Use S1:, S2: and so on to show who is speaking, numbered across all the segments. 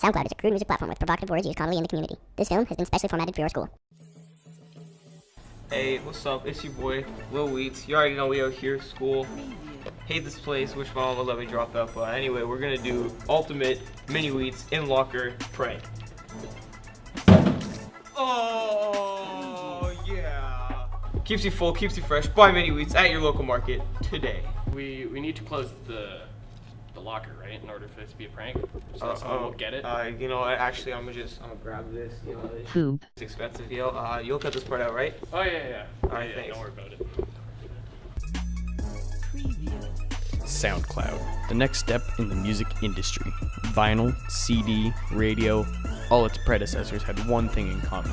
S1: SoundCloud is a crude music platform with provocative words used commonly in the community. This film has been specially formatted for your school.
S2: Hey, what's up? It's your boy, Lil Wheats. You already know we are here, school. Hate this place, wish my mom would let me drop out, but anyway, we're gonna do ultimate Mini Wheats in locker prank. Oh, yeah. Keeps you full, keeps you fresh. Buy Mini Wheats at your local market today.
S3: We we need to close the the locker, right, in order for this to be a prank. So
S2: Uh,
S3: that someone
S2: uh,
S3: won't get it.
S2: Uh, you know, actually, I'm gonna just, I'm gonna grab this. You know, it's
S4: Poop.
S2: expensive, yo. Uh, you'll cut this part out, right?
S3: oh yeah, yeah.
S2: Alright,
S3: yeah,
S2: thanks.
S3: Don't worry about it.
S5: SoundCloud, the next step in the music industry. Vinyl, CD, radio, all its predecessors had one thing in common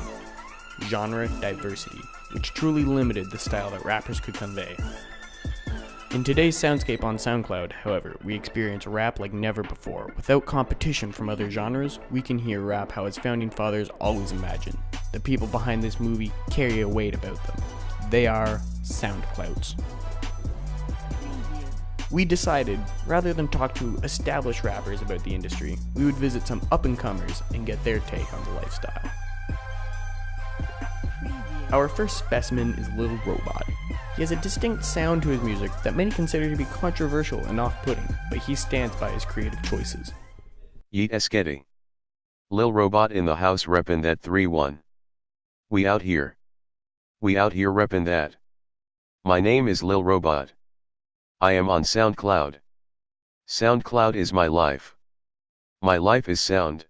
S5: genre diversity, which truly limited the style that rappers could convey. In today's soundscape on SoundCloud, however, we experience rap like never before. Without competition from other genres, we can hear rap how its founding fathers always imagined. The people behind this movie carry a weight about them. They are SoundClouds we decided, rather than talk to established rappers about the industry, we would visit some up and comers and get their take on the lifestyle. Our first specimen is Little Robot. He has a distinct sound to his music that many consider to be controversial and off putting, but he stands by his creative choices.
S6: Yeet Esketi. Lil Robot in the house reppin' that 3-1. We out here. We out here reppin' that. My name is Lil Robot. I am on SoundCloud. SoundCloud is my life. My life is sound.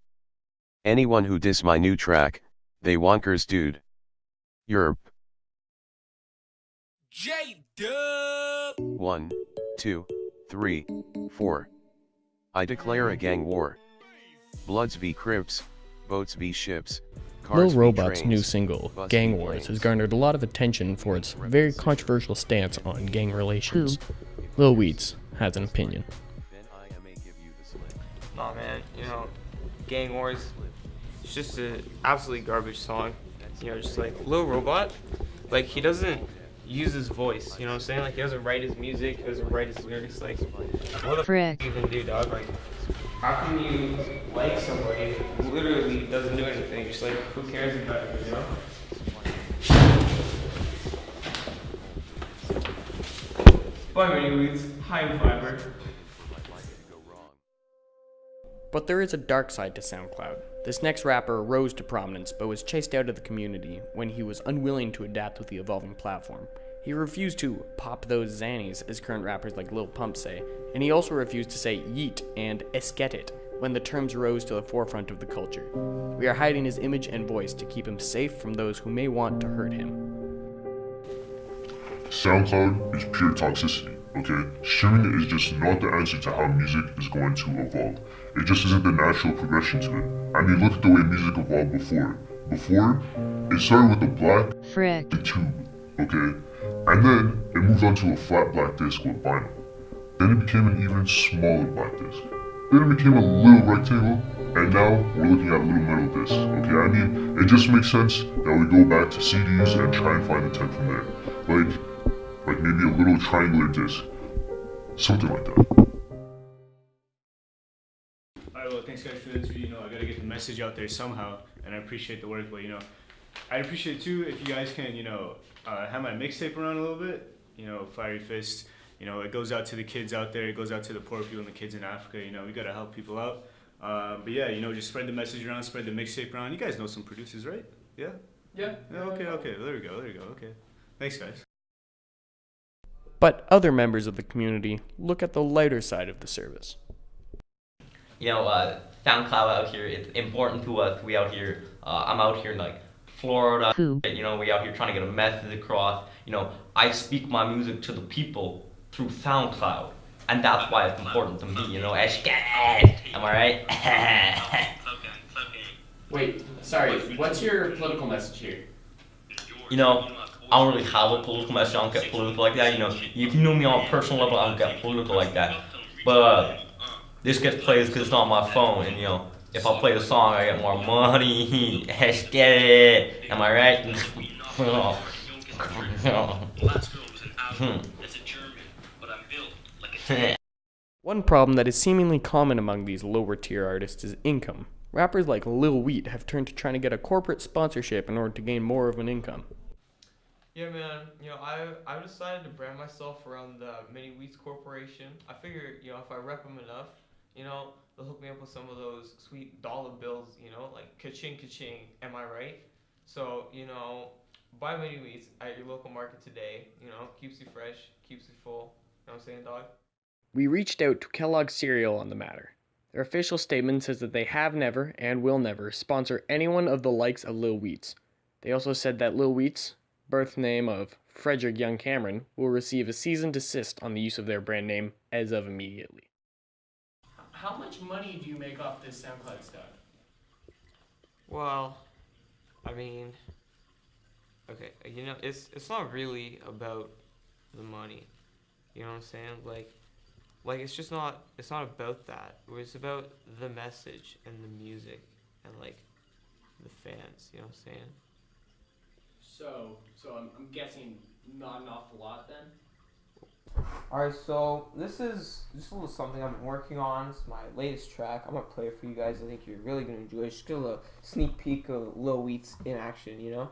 S6: Anyone who diss my new track, they wonkers dude. Yerp.
S7: J Dub.
S6: One, two, three, four. I declare a gang war. Bloods v Crips, boats v ships.
S5: Lil
S6: Cars v
S5: Robot's new single, Gang
S6: v
S5: Wars, has garnered a lot of attention for its very controversial stance on gang relations. Lil Wheats has an opinion.
S6: Then I may give you the slip.
S2: Nah, man, you know, Gang Wars, it's just an absolutely garbage song. You know, just like Lil Robot, like he doesn't use his voice. You know what I'm saying? Like he doesn't write his music, he doesn't write his lyrics. Like, what the
S4: Frick.
S2: f- you even do, dog? Like, how can you like somebody who literally doesn't do anything? Just like, who cares about it? You know? Bye, mini. High fiber.
S5: But there is a dark side to SoundCloud. This next rapper rose to prominence but was chased out of the community when he was unwilling to adapt with the evolving platform. He refused to pop those zannies, as current rappers like Lil Pump say, and he also refused to say yeet and esket it when the terms rose to the forefront of the culture. We are hiding his image and voice to keep him safe from those who may want to hurt him.
S8: SoundCloud is pure toxicity, okay? Streaming is just not the answer to how music is going to evolve. It just isn't the natural progression to it. I mean, look at the way music evolved before. Before, it started with the black
S4: Frick.
S8: the tube, okay? And then it moved on to a flat black disc with vinyl. Then it became an even smaller black disc. Then it became a little rectangle, and now we're looking at a little metal discs, okay? I mean, it just makes sense that we go back to CDs and try and find the tech from there. Like, like maybe a little triangular disc. Something like that.
S9: Alright, well, thanks guys for the interview. You know, I gotta get the message out there somehow, and I appreciate the work. But you know, I'd appreciate too if you guys can, you know, uh, have my mixtape around a little bit. You know, Fiery Fist. You know, it goes out to the kids out there. It goes out to the poor people and the kids in Africa. You know, we gotta help people out. Uh, but yeah, you know, just spread the message around, spread the mixtape around. You guys know some producers, right? Yeah.
S3: Yeah.
S9: Yeah. Okay. Okay. There we go. There we go. Okay. Thanks, guys.
S5: But other members of the community look at the lighter side of the service.
S10: you know, uh, SoundCloud out here, it's important to us. We out here, uh, I'm out here in like Florida,
S4: Who?
S10: you know, we out here trying to get a message across. You know, I speak my music to the people through SoundCloud, and that's why it's important to me, you know. Eshkad, am I right?
S3: Wait, sorry. What's your political message here?
S10: you know, I don't really have a political message. I don't get political like that. You know, if you know me on a personal level, I don't get political like that. But uh, this gets played because it's on my phone, and you know, if I play the song, I get more money. It. Am I right?
S5: One problem that is seemingly common among these lower tier artists is income. Rappers like Lil Wheat have turned to trying to get a corporate sponsorship in order to gain more of an income.
S2: Yeah, man. You know, I I decided to brand myself around the Mini Wheats Corporation. I figure, you know, if I rep them enough, you know, they'll hook me up with some of those sweet dollar bills. You know, like ka-ching, ka-ching. Am I right? So, you know, buy Mini Wheats at your local market today. You know, keeps you fresh, keeps you full. You know what I'm saying, dog?
S5: We reached out to Kellogg Cereal on the matter. Their official statement says that they have never and will never sponsor anyone of the likes of Lil Wheats. They also said that Lil Wheats, birth name of Frederick Young Cameron, will receive a cease and desist on the use of their brand name as of immediately.
S3: How much money do you make off this SoundCloud stuff?
S2: Well, I mean, okay, you know, it's it's not really about the money. You know what I'm saying? Like, like it's just not it's not about that. It's about the message and the music and like the fans. You know what I'm saying?
S3: So, so I'm, I'm guessing not an awful lot then.
S2: Alright, so this is just a little something I've been working on. It's my latest track. I'm gonna play it for you guys. I think you're really gonna enjoy it. Just get a little sneak peek of Lil Wheats in action, you know?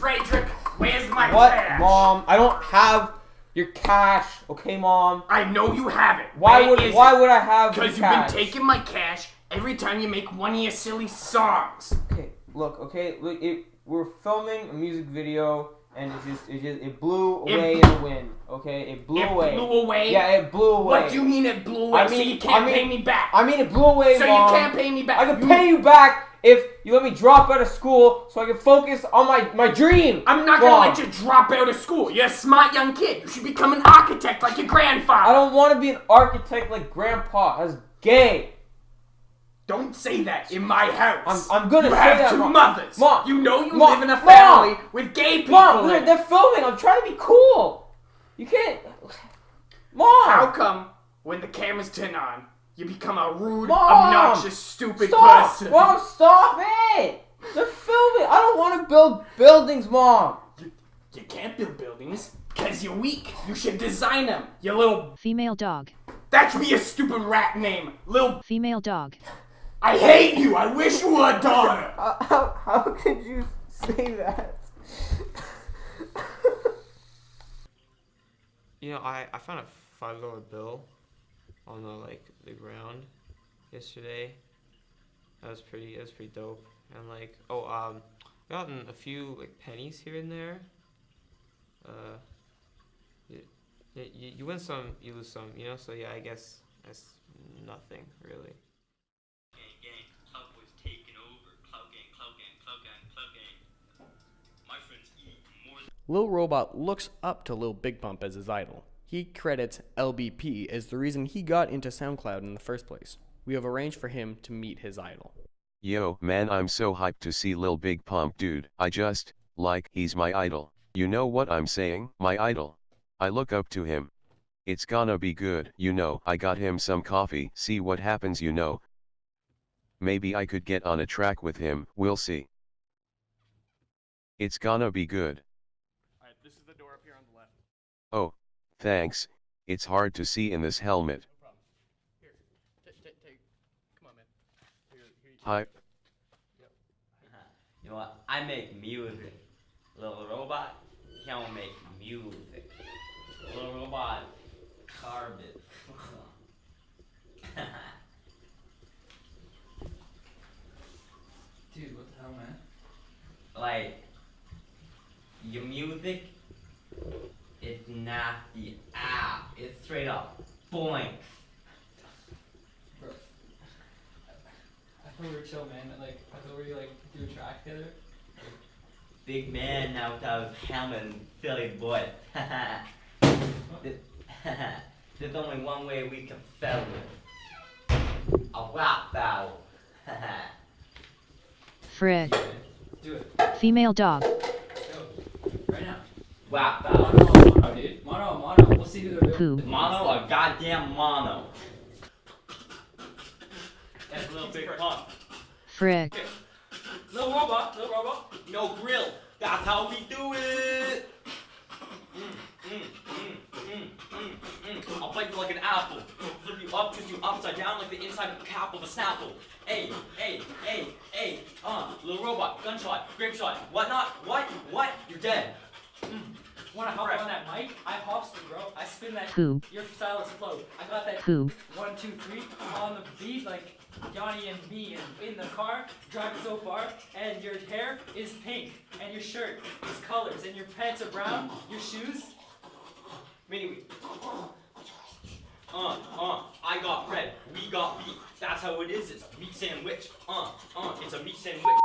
S3: Frederick, where's my
S2: What,
S3: cash?
S2: mom? I don't have your cash. Okay, mom.
S3: I know you have it.
S2: Why would
S3: is
S2: why
S3: it?
S2: would I have
S3: Because you've
S2: cash?
S3: been taking my cash every time you make one of your silly songs.
S2: Okay, look, okay, look, it, we're filming a music video, and it just, it just, it blew away
S3: bl-
S2: in the wind. Okay, it blew away.
S3: it
S2: away.
S3: blew away.
S2: Yeah, it blew away.
S3: What do you mean it blew away?
S2: I
S3: so
S2: mean-
S3: you can't
S2: I mean-
S3: pay me back.
S2: I mean, it blew away,
S3: so
S2: Mom.
S3: you can't pay me back.
S2: I can pay you back if you let me drop out of school so I can focus on my my dream.
S3: I'm not gonna let you drop out of school. You're a smart young kid. You should become an architect like your grandfather.
S2: I don't want to be an architect like Grandpa. That's gay.
S3: Don't say that in my house.
S2: I'm- I'm gonna
S3: you
S2: say
S3: have
S2: that,
S3: two
S2: Mom.
S3: mothers.
S2: Mom.
S3: You know you
S2: Mom.
S3: live in a
S2: Mom.
S3: family with gay people.
S2: Mom,
S3: in
S2: they're, they're filming. I'm trying to be cool. You can't. Mom.
S3: How come when the cameras turn on, you become a rude,
S2: Mom.
S3: obnoxious, stupid
S2: Stop!
S3: person?
S2: Mom, stop it! They're filming. I don't want to build buildings, Mom.
S3: You can't build buildings because you're weak. You should design them. You little.
S4: Female dog.
S3: That should be a stupid rat name. Little.
S4: Female dog.
S3: I hate you. I wish you were a daughter.
S2: How, how, how could you say that? You know, I, I found a five dollar bill on the like the ground yesterday. That was pretty that was pretty dope. And like oh um gotten a few like pennies here and there. Uh you, you, you win some, you lose some, you know, so yeah I guess that's nothing really.
S5: Lil Robot looks up to Lil Big Pump as his idol. He credits LBP as the reason he got into SoundCloud in the first place. We have arranged for him to meet his idol.
S6: Yo, man, I'm so hyped to see Lil Big Pump, dude. I just, like, he's my idol. You know what I'm saying? My idol. I look up to him. It's gonna be good, you know. I got him some coffee, see what happens, you know. Maybe I could get on a track with him, we'll see. It's gonna be good.
S3: Alright, this is the door up here on the left.
S6: Oh, thanks. It's hard to see in this helmet.
S3: No problem. Here, take, take, take. Come on, man. Here, here.
S6: Hi.
S10: You know what? I make music. Little robot, he don't make music. Little robot, carve it.
S11: Dude, what the hell, man?
S10: like, your music, it's not the app. It's straight up boink.
S11: Bro. I thought we were chill, man. Like, I thought we like do a track together.
S10: Big man now without helmet and silly boy. There's there's only one way we can settle it. A rap battle.
S4: Frig.
S11: Do it.
S4: Female dog.
S11: Go. Right now.
S10: rap
S11: Mono,
S10: battle.
S11: Mono, dude. Mono, mono. We'll see who they're
S4: doing.
S10: Mono, a goddamn mono. That's a little big pump.
S4: Frick. Okay.
S10: Little robot, little robot. No grill. That's how we do it. I'll bite you like an apple. Flip you up, twist you upside down like the inside of a cap of a snapple. Hey, hey, hey, hey, uh, little robot, gunshot, grape shot, whatnot, what, what, you're dead.
S11: Wanna hop
S10: Fresh.
S11: on that mic? I hopster, bro. I spin that.
S4: Who?
S11: Your style is flow. I got that.
S4: Who?
S11: One, two, three on the beat, like Yanni and me, and in the car driving so far. And your hair is pink, and your shirt is colors, and your pants are brown. Your shoes.
S10: Mini Uh, uh, I got red, we got beef. That's how it is, it's meat sandwich. Uh, uh, it's a meat sandwich.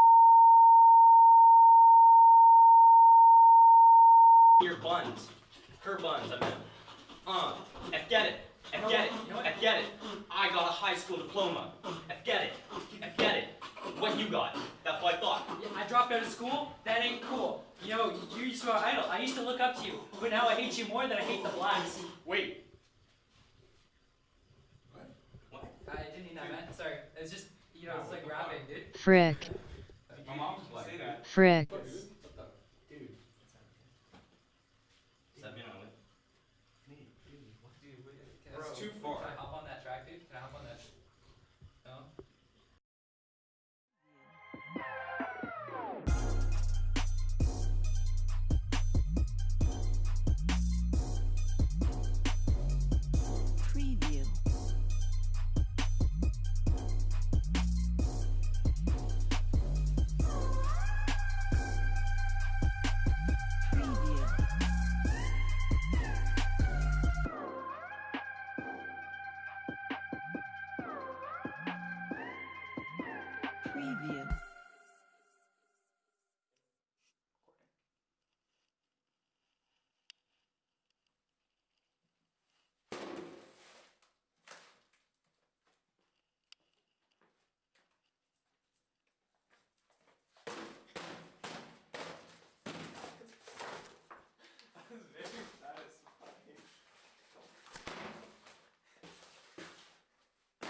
S10: Your buns. Her buns, I meant. Uh, F get it. F get it. F get it. I got a high school diploma. F get it. F get it. What you got? That's what I thought.
S11: Yeah, I dropped out of school. That ain't cool. You know, you used to be my idol. I used to look up to you, but now I hate you more than I hate the blacks.
S3: Wait. What?
S11: I didn't mean that, man. Sorry. It's just, you know, it's like rapping, dude.
S4: Frick.
S3: My mom just say that.
S4: Frick. too far.